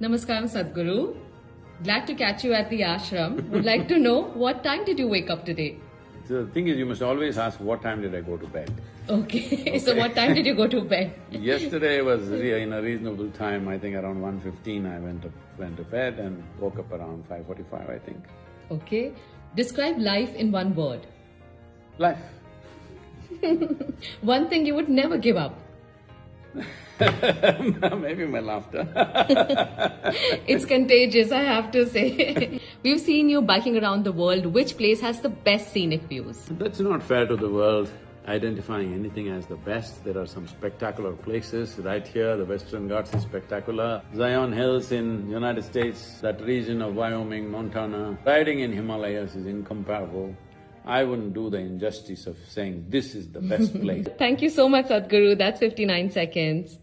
Namaskaram, Sadhguru. Glad to catch you at the ashram. Would like to know what time did you wake up today? So The thing is, you must always ask, what time did I go to bed? Okay. so what time did you go to bed? Yesterday was in a reasonable time, I think around 1.15 I went to, went to bed and woke up around 5.45, I think. Okay. Describe life in one word. Life. One thing you would never give up. Maybe my laughter. It's contagious, I have to say. We've seen you biking around the world. Which place has the best scenic views? That's not fair to the world, identifying anything as the best. There are some spectacular places right here, the Western Ghats is spectacular. Zion Hills in United States, that region of Wyoming, Montana. Riding in Himalayas is incomparable. I wouldn't do the injustice of saying this is the best place. Thank you so much, Sadhguru. That's 59 seconds.